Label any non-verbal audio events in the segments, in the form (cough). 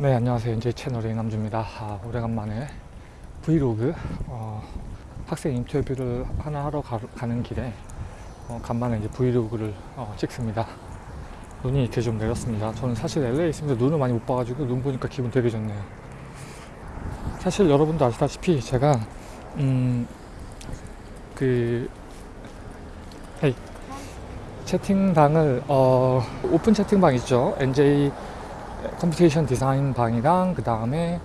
네 안녕하세요. 이제 채널의 남주입니다. 아, 오래간만에 브이로그 어, 학생 인터뷰를 하나 하러 가, 는 길에 어, 간만에 이제 브이로그를 어, 찍습니다. 눈이 이렇게 좀 내렸습니다. 저는 사실 LA에 있으면서 눈을 많이 못 봐가지고 눈 보니까 기분 되게 좋네요. 사실 여러분도 아시다시피 제가 음그 채팅방을 어, 오픈 채팅방 있죠? NJ computation 디자인 방이랑 그 다음에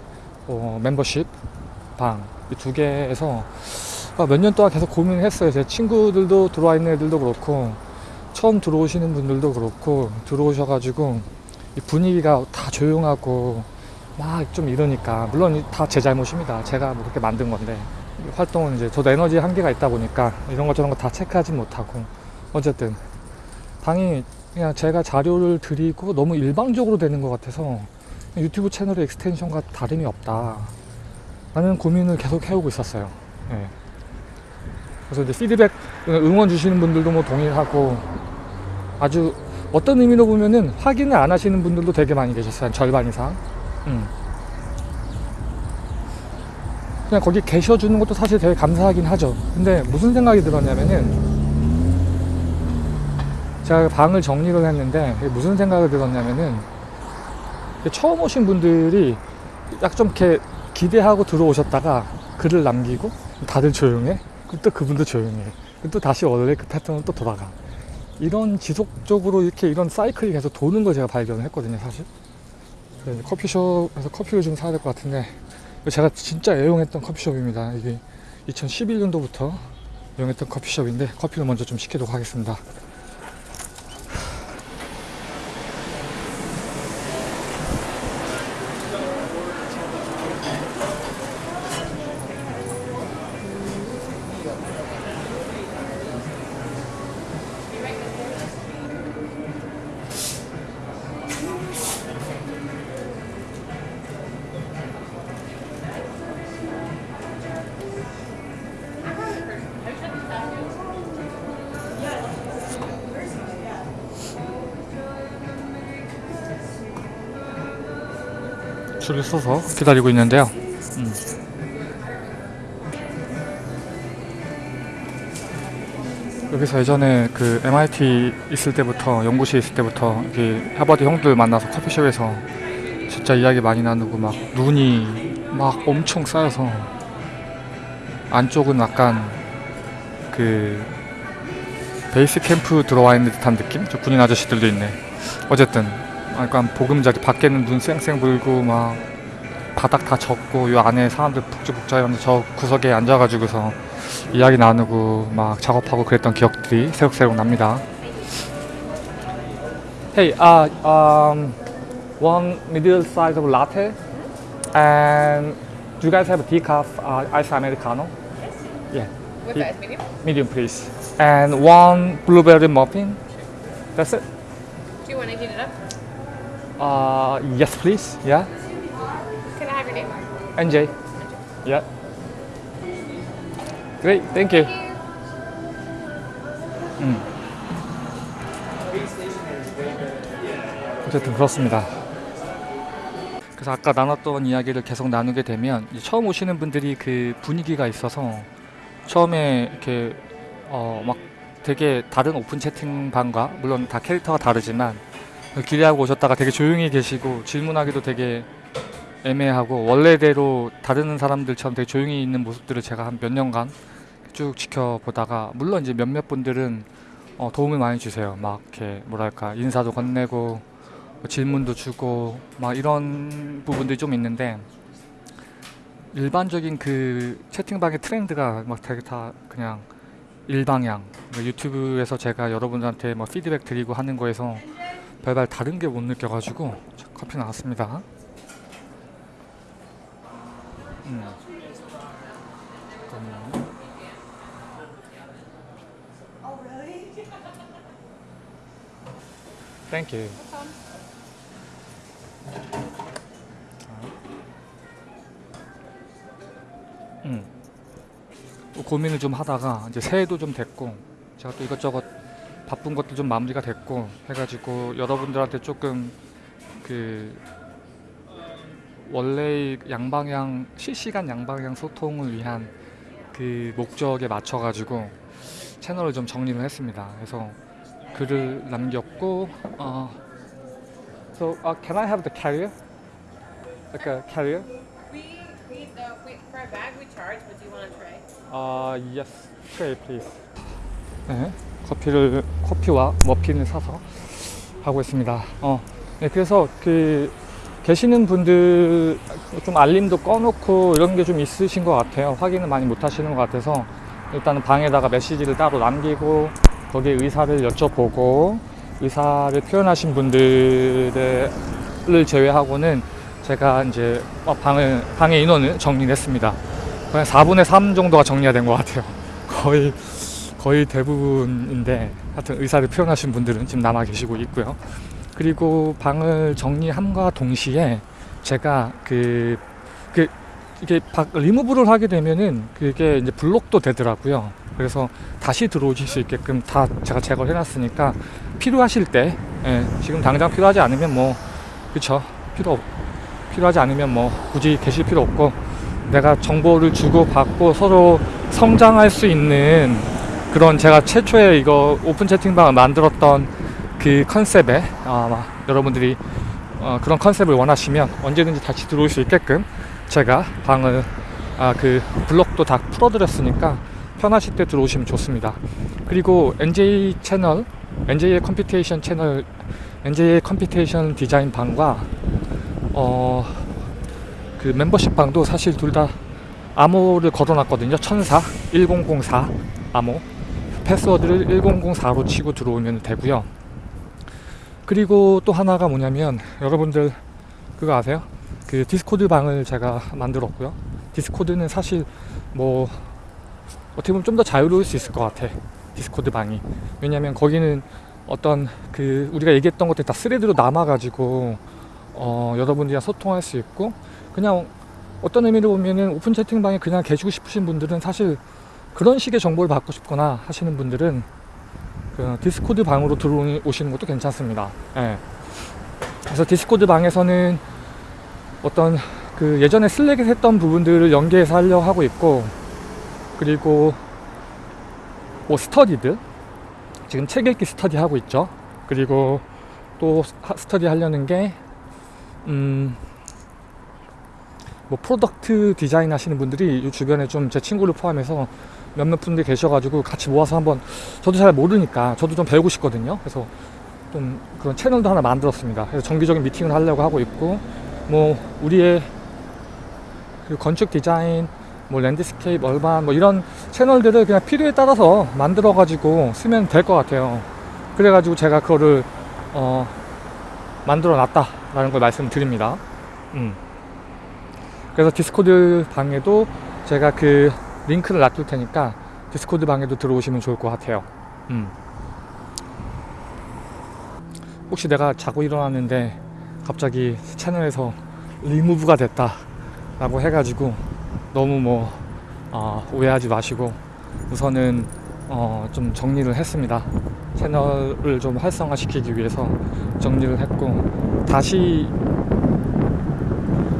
어, 멤버십 방. 이 두 개에서 아, 몇년 동안 계속 고민을 했어요. 제 친구들도 들어와 있는 애들도 그렇고 처음 들어오시는 분들도 그렇고 들어오셔가지고 이 분위기가 다 조용하고 막 좀 이러니까 물론 다 제 잘못입니다. 제가 뭐 그렇게 만든 건데 활동은 이제 저도 에너지 한계가 있다 보니까 이런 것 저런 거 다 체크하지 못하고 어쨌든 방이 그냥 제가 자료를 드리고 너무 일방적으로 되는 것 같아서 유튜브 채널의 extension과 다름이 없다 라는 고민을 계속 해오고 있었어요 예. 그래서 이제 피드백 응원 주시는 분들도 뭐 동의하고 아주 어떤 의미로 보면은 확인을 안 하시는 분들도 되게 많이 계셨어요 한 절반 이상 음. 그냥 거기 계셔주는 것도 사실 되게 감사하긴 하죠 근데 무슨 생각이 들었냐면은 제가 방을 정리를 했는데 무슨 생각을 들었냐면은 처음 오신 분들이 약 좀 이렇게 기대하고 들어오셨다가 글을 남기고 다들 조용해? 또 그분도 조용해. 또 다시 원래 그 패턴으로 또 돌아가. 이런 지속적으로 이렇게 이런 사이클이 계속 도는 걸 제가 발견을 했거든요 사실. 커피숍에서 커피를 좀 사야 될 것 같은데 제가 진짜 애용했던 커피숍입니다. 이게 2011년도부터 애용했던 커피숍인데 커피를 먼저 좀 시키도록 하겠습니다 줄을 서서 기다리고 있는데요. 음. 여기서 예전에 그 MIT 있을 때부터 연구실 있을 때부터 이렇게 하버드 형들 만나서 커피숍에서 진짜 이야기 많이 나누고 막 눈이 막 엄청 쌓여서 안쪽은 약간 그 베이스 캠프 들어와 있는 듯한 느낌? 저 군인 아저씨들도 있네. 어쨌든 약간 보금자리 밖에는 눈 쌩쌩 불고 막 바닥 다 젖고 요 안에 사람들 북적북적하면서 저 구석에 앉아가지고서 이야기 나누고 막 작업하고 그랬던 기억들이 새록새록 납니다. Hey, uh, um, one middle size of latte, and do you guys have a decaf uh, ice americano? Yeah, With the ice medium? medium please. And one blueberry muffin. That's it. Do you want to heat it up? Uh, yes, please. Yeah. Can I have your name? NJ. Yeah. Great. Thank you. 음. 어쨌든 그렇습니다. 그래서 아까 나눴던 이야기를 계속 나누게 되면 처음 오시는 분들이 그 분위기가 있어서 처음에 이렇게 어 막 되게 다른 오픈 채팅방과 물론 다 캐릭터가 다르지만 기대하고 오셨다가 되게 조용히 계시고 질문하기도 되게 애매하고 원래대로 다른 사람들처럼 되게 조용히 있는 모습들을 제가 한 몇 년간 쭉 지켜보다가 물론 이제 몇몇 분들은 어, 도움을 많이 주세요. 막 이렇게 뭐랄까 인사도 건네고 뭐 질문도 주고 막 이런 부분들이 좀 있는데 일반적인 그 채팅방의 트렌드가 막 되게 다 그냥 일방향 그러니까 유튜브에서 제가 여러분들한테 뭐 피드백 드리고 하는 거에서 별발 다른 게 못 느껴가지고 자, 커피 나왔습니다. 음. you. 음. 또 고민을 좀 하다가 이제 새해도 좀 됐고 제가 또 이것저것 바쁜 것도 좀 마무리가 됐고 해가지고 여러분들한테 조금 그 원래 양방향 실시간 양방향 소통을 위한 그 목적에 맞춰 가지고 채널을 좀 정리를 했습니다. 그래서 글을 남겼고 어 So uh, can I have the carrier? Like a carrier? We we uh, we for a bag we charge, but do you want a tray? 아, yes, tray please. 네, 커피를 커피와 머핀을 사서 하고 있습니다. 어, 네, 그래서 그 계시는 분들 좀 알림도 꺼놓고 이런 게 좀 있으신 것 같아요. 확인을 많이 못 하시는 것 같아서 일단은 방에다가 메시지를 따로 남기고 거기에 의사를 여쭤보고 의사를 표현하신 분들을 제외하고는 제가 이제 어, 방을 방의 인원을 정리했습니다. 거의 4분의 3 정도가 정리가 된 것 같아요. (laughs) 거의 거의 대부분인데 하여튼 의사를 표현하신 분들은 지금 남아 계시고 있고요. 그리고 방을 정리함과 동시에 제가 그, 그 이게 박, 리무브를 하게 되면은 그게 이제 블록도 되더라고요. 그래서 다시 들어오실 수 있게끔 다 제가 제거를 해놨으니까 필요하실 때 예, 지금 당장 필요하지 않으면 뭐 그쵸 필요 없, 필요하지 않으면 뭐 굳이 계실 필요 없고 내가 정보를 주고 받고 서로 성장할 수 있는 그런 제가 최초에 이거 오픈 채팅방을 만들었던 그 컨셉에 아마 여러분들이 어, 그런 컨셉을 원하시면 언제든지 다시 들어올 수 있게끔 제가 방을 아, 그 블록도 다 풀어드렸으니까 편하실 때 들어오시면 좋습니다. 그리고 NJ 채널, NJ의 computation 채널, NJ의 computation 디자인 방과 어, 그 멤버십 방도 사실 둘 다 암호를 걸어놨거든요. 1004, 1004 암호. 패스워드를 1004로 치고 들어오면 되고요. 그리고 또 하나가 뭐냐면 여러분들 그거 아세요? 그 디스코드 방을 제가 만들었고요. 디스코드는 사실 뭐 어떻게 보면 좀 더 자유로울 수 있을 것 같아. 디스코드 방이. 왜냐면 거기는 어떤 그 우리가 얘기했던 것들 다 thread로 남아가지고 어 여러분들이랑 소통할 수 있고 그냥 어떤 의미로 보면은 오픈 채팅방에 그냥 계시고 싶으신 분들은 사실 그런 식의 정보를 받고 싶거나 하시는 분들은 그 디스코드 방으로 들어오시는 것도 괜찮습니다. 예. 그래서 디스코드 방에서는 어떤 그 예전에 슬랙에 했던 부분들을 연계해서 하려 하고 있고 그리고 뭐 스터디들 지금 책 읽기 스터디 하고 있죠. 그리고 또 하- 스터디 하려는 게 음, 뭐 product 디자인 하시는 분들이 이 주변에 좀 제 친구를 포함해서 몇몇 분들 계셔가지고 같이 모아서 한번 저도 잘 모르니까 저도 좀 배우고 싶거든요. 그래서 좀 그런 채널도 하나 만들었습니다. 그래서 정기적인 미팅을 하려고 하고 있고 뭐 우리의 그 건축 디자인, 뭐 landscape, urban 뭐 이런 채널들을 그냥 필요에 따라서 만들어 가지고 쓰면 될 것 같아요. 그래 가지고 제가 그거를 어 만들어 놨다 라는 걸 말씀드립니다. 음. 그래서 디스코드 방에도 제가 그 링크를 놔둘 테니까 디스코드 방에도 들어오시면 좋을 것 같아요. 음. 혹시 내가 자고 일어났는데 갑자기 채널에서 리무브가 됐다 라고 해가지고 너무 뭐 어, 오해하지 마시고 우선은 어, 좀 정리를 했습니다. 채널을 좀 활성화시키기 위해서 정리를 했고 다시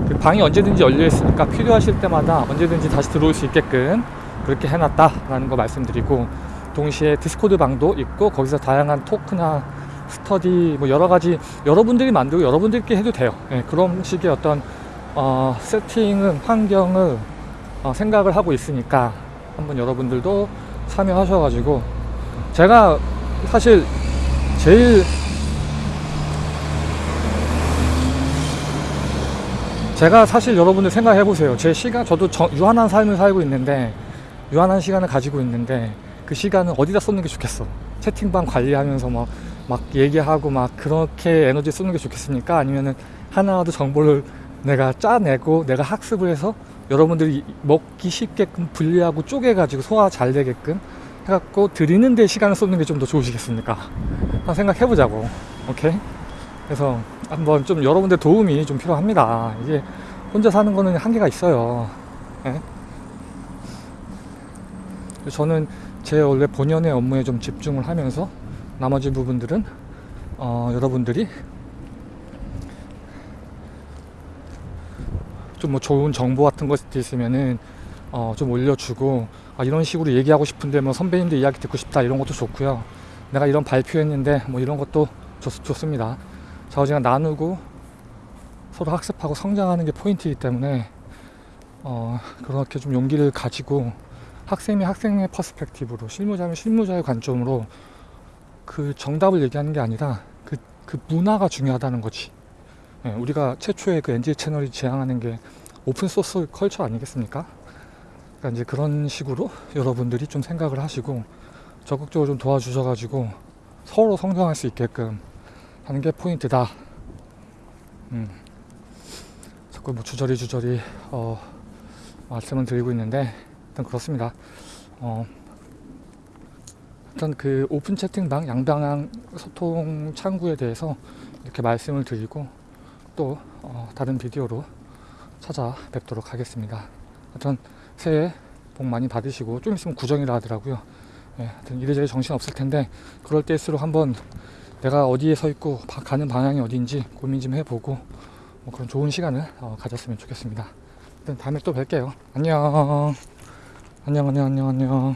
그 방이 언제든지 열려 있으니까 필요하실 때마다 언제든지 다시 들어올 수 있게끔 그렇게 해놨다라는 거 말씀드리고 동시에 디스코드 방도 있고 거기서 다양한 토크나 스터디 뭐 여러 가지 여러분들이 만들고 여러분들께 해도 돼요. 예, 그런 식의 어떤 어, 세팅은 환경을 어, 생각을 하고 있으니까 한번 여러분들도 참여하셔가지고 제가 사실 제일 제가 사실 여러분들 생각해 보세요. 제 시간 저도 저- 유한한 삶을 살고 있는데 유한한 시간을 가지고 있는데 그 시간은 어디다 쏟는 게 좋겠어? 채팅방 관리하면서 막, 막 얘기하고 막 그렇게 에너지 쓰는 게 좋겠습니까? 아니면은 하나라도 정보를 내가 짜내고 내가 학습을 해서 여러분들이 먹기 쉽게끔 분리하고 쪼개가지고 소화 잘 되게끔 해갖고 드리는 데 시간을 쏟는 게 좀 더 좋으시겠습니까? 한번 생각해 보자고. 오케이? 그래서 한번 좀 여러분들 도움이 좀 필요합니다. 이게 혼자 사는 거는 한계가 있어요. 예? 저는 제 원래 본연의 업무에 좀 집중을 하면서 나머지 부분들은 어, 여러분들이 좀 뭐 좋은 정보 같은 것도 있으면은 어, 좀 올려주고 아, 이런 식으로 얘기하고 싶은데 뭐 선배님들 이야기 듣고 싶다 이런 것도 좋고요. 내가 이런 발표했는데 뭐 이런 것도 좋, 좋습니다. 좌우지간 나누고 서로 학습하고 성장하는 게 포인트이기 때문에 어, 그렇게 좀 용기를 가지고 학생이 학생의 perspective로 실무자면 실무자의 관점으로 그 정답을 얘기하는 게 아니라 그, 그 문화가 중요하다는 거지. 예, 우리가 최초의 그 NG 채널이 지향하는 게 open source culture 아니겠습니까? 그러니까 이제 그런 식으로 여러분들이 좀 생각을 하시고 적극적으로 좀 도와주셔가지고 서로 성장할 수 있게끔 하는 게 포인트다. 음. 자꾸 뭐 주저리 주저리 어, 말씀을 드리고 있는데 일단 그렇습니다. 어, 일단 그 오픈 채팅방 양방향 소통 창구에 대해서 이렇게 말씀을 드리고 또 어, 다른 비디오로 찾아뵙도록 하겠습니다. 하여튼 새해 복 많이 받으시고 좀 있으면 구정이라 하더라고요. 예, 하여튼 이래저래 정신 없을 텐데 그럴 때일수록 한번 내가 어디에 서 있고 바- 가는 방향이 어디인지 고민 좀 해보고 뭐 그런 좋은 시간을 어, 가졌으면 좋겠습니다. 일단 다음에 또 뵐게요. 안녕. 안녕 안녕 안녕 안녕.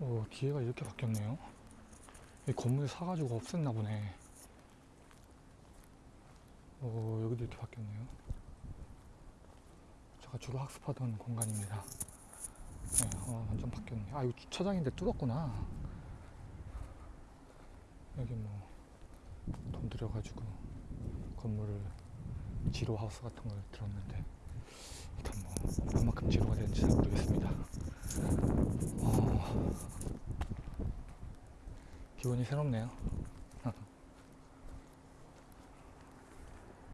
오 뒤에가 이렇게 바뀌었네요. 이 건물 사가지고 없앴나 보네. 오 여기도 이렇게 바뀌었네요. 제가 주로 학습하던 공간입니다. 네, 어, 완전 바뀌었네. 아 이거 주차장인데 뚫었구나. 여기 뭐 돈 들여가지고 건물을 지로 하우스 같은 걸 들었는데 일단 뭐 얼마큼 지로가 되는지 잘 모르겠습니다. 어, 기분이 새롭네요.